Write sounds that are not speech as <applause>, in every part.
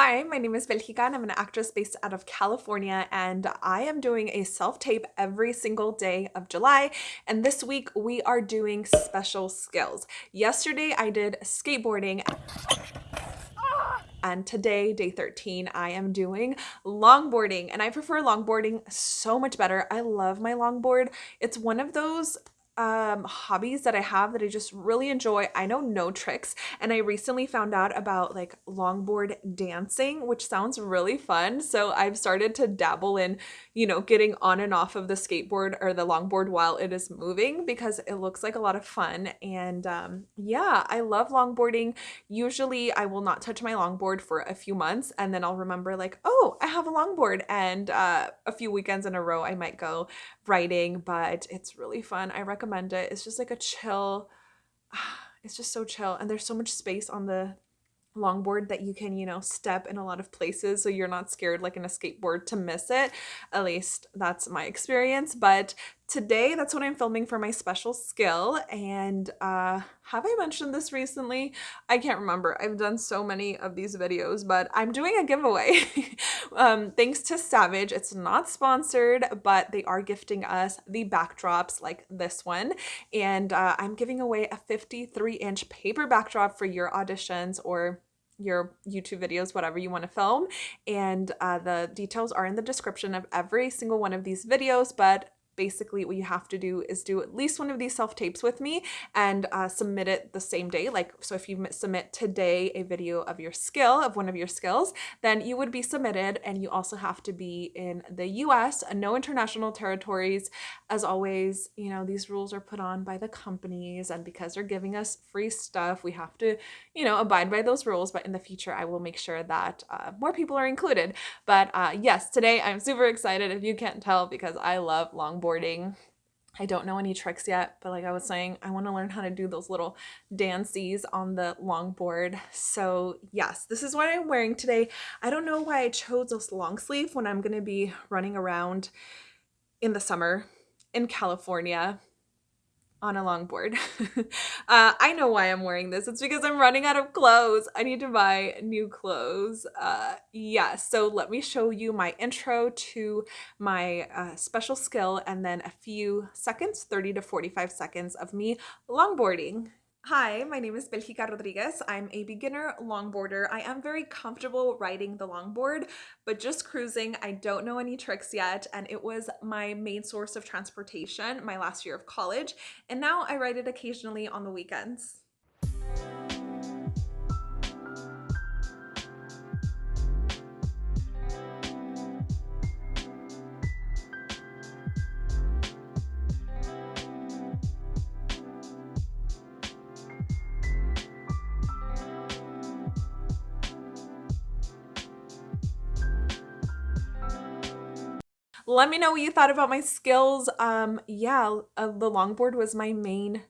Hi, my name is Belgica and I'm an actress based out of California and I am doing a self-tape every single day of July and this week we are doing special skills. Yesterday I did skateboarding and today, day 13, I am doing longboarding and I prefer longboarding so much better. I love my longboard. It's one of those um, hobbies that I have that I just really enjoy. I know no tricks, and I recently found out about like longboard dancing, which sounds really fun. So I've started to dabble in, you know, getting on and off of the skateboard or the longboard while it is moving because it looks like a lot of fun. And um, yeah, I love longboarding. Usually I will not touch my longboard for a few months and then I'll remember like, oh, I have a longboard. And uh, a few weekends in a row, I might go riding, but it's really fun. I recommend recommend it. It's just like a chill, <sighs> it's just so chill. And there's so much space on the longboard that you can, you know, step in a lot of places so you're not scared like in a skateboard to miss it. At least that's my experience. But today that's what I'm filming for my special skill. And uh, have I mentioned this recently? I can't remember. I've done so many of these videos, but I'm doing a giveaway. <laughs> um, thanks to Savage. It's not sponsored, but they are gifting us the backdrops like this one. And uh, I'm giving away a 53 inch paper backdrop for your auditions or your YouTube videos, whatever you want to film. And uh, the details are in the description of every single one of these videos, but basically what you have to do is do at least one of these self-tapes with me and uh, submit it the same day. Like, so if you submit today a video of your skill, of one of your skills, then you would be submitted and you also have to be in the US, no international territories. As always, you know, these rules are put on by the companies and because they're giving us free stuff, we have to, you know, abide by those rules. But in the future, I will make sure that uh, more people are included. But uh, yes, today I'm super excited if you can't tell because I love longboard boarding. I don't know any tricks yet, but like I was saying, I want to learn how to do those little dances on the longboard. So yes, this is what I'm wearing today. I don't know why I chose this long sleeve when I'm going to be running around in the summer in California on a longboard. <laughs> uh, I know why I'm wearing this. It's because I'm running out of clothes. I need to buy new clothes. Uh, yeah, so let me show you my intro to my uh, special skill and then a few seconds, 30 to 45 seconds of me longboarding. Hi, my name is Belgica Rodriguez. I'm a beginner longboarder. I am very comfortable riding the longboard, but just cruising, I don't know any tricks yet, and it was my main source of transportation my last year of college, and now I ride it occasionally on the weekends. Let me know what you thought about my skills. Um, yeah, uh, the longboard was my main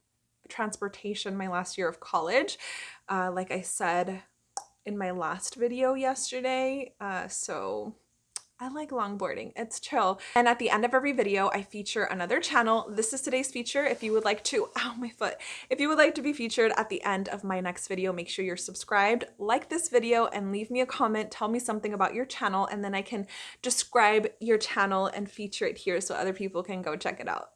transportation my last year of college. Uh, like I said in my last video yesterday. Uh, so I like longboarding. It's chill. And at the end of every video, I feature another channel. This is today's feature. If you would like to, <laughs> ow, my foot. If you would like to be featured at the end of my next video, make sure you're subscribed, like this video, and leave me a comment. Tell me something about your channel, and then I can describe your channel and feature it here so other people can go check it out.